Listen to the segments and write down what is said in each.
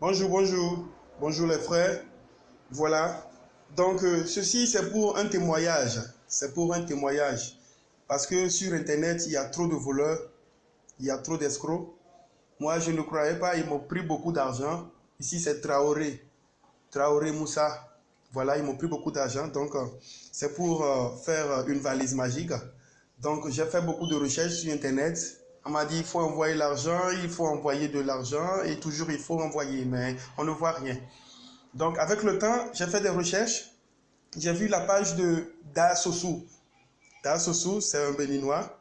Bonjour, bonjour. Bonjour les frères. Voilà. Donc, euh, ceci, c'est pour un témoignage. C'est pour un témoignage. Parce que sur Internet, il y a trop de voleurs. Il y a trop d'escrocs. Moi, je ne croyais pas. Ils m'ont pris beaucoup d'argent. Ici, c'est Traoré. Traoré Moussa. Voilà, ils m'ont pris beaucoup d'argent. Donc, euh, c'est pour euh, faire une valise magique. Donc, j'ai fait beaucoup de recherches sur Internet. On m'a dit, il faut envoyer l'argent, il faut envoyer de l'argent et toujours il faut envoyer, mais on ne voit rien. Donc, avec le temps, j'ai fait des recherches. J'ai vu la page de Da Sossou. Da Sossou, c'est un béninois.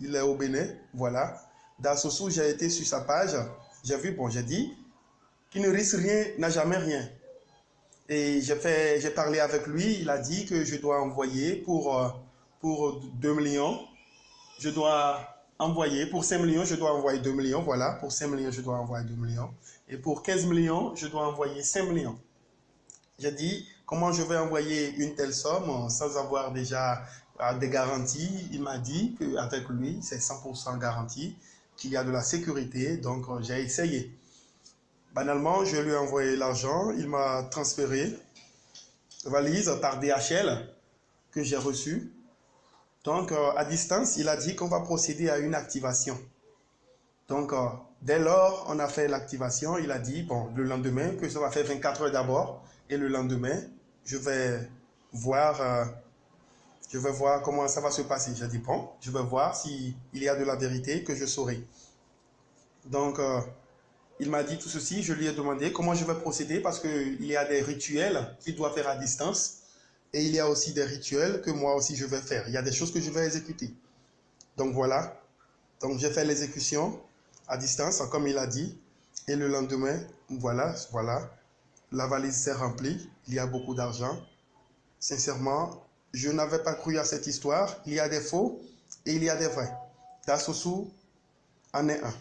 Il est au Bénin, voilà. Da Sossou, j'ai été sur sa page. J'ai vu, bon, j'ai dit, qui ne risque rien n'a jamais rien. Et j'ai parlé avec lui. Il a dit que je dois envoyer pour, euh, pour 2 millions. Je dois envoyer. Pour 5 millions, je dois envoyer 2 millions. Voilà, pour 5 millions, je dois envoyer 2 millions. Et pour 15 millions, je dois envoyer 5 millions. J'ai dit, comment je vais envoyer une telle somme sans avoir déjà euh, des garanties? Il m'a dit qu'avec lui, c'est 100% garanti, qu'il y a de la sécurité. Donc, euh, j'ai essayé. Banalement, je lui ai envoyé l'argent. Il m'a transféré valise par DHL que j'ai reçu. Donc, euh, à distance, il a dit qu'on va procéder à une activation. Donc, euh, dès lors, on a fait l'activation. Il a dit, bon, le lendemain, que ça va faire 24 heures d'abord. Et le lendemain, je vais voir, euh, je vais voir comment ça va se passer. J'ai dit, bon, je vais voir s'il y a de la vérité que je saurai. Donc, il m'a dit tout ceci. Je lui ai demandé comment je vais procéder parce qu'il y a des rituels qu'il doit faire à distance. Et il y a aussi des rituels que moi aussi je vais faire. Il y a des choses que je vais exécuter. Donc voilà. Donc j'ai fait l'exécution à distance, comme il a dit. Et le lendemain, voilà, voilà. La valise s'est remplie. Il y a beaucoup d'argent. Sincèrement, je n'avais pas cru à cette histoire. Il y a des faux et il y a des vrais. Dassosu en est un.